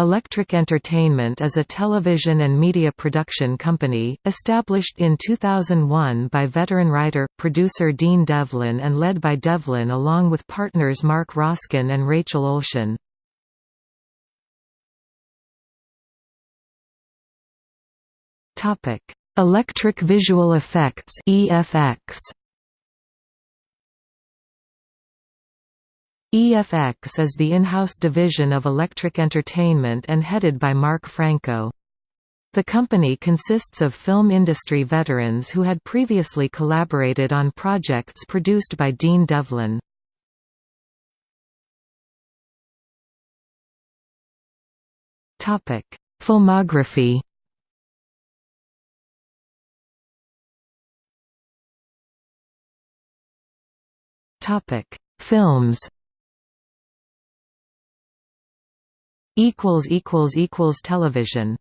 Electric Entertainment is a television and media production company, established in 2001 by veteran writer, producer Dean Devlin and led by Devlin along with partners Mark Roskin and Rachel Olshan. Electric Visual Effects EFX EFX is the in-house division of Electric Entertainment and headed by Mark Franco. The company consists of film industry veterans who had previously collaborated on projects produced by Dean Devlin. Filmography Films equals equals equals television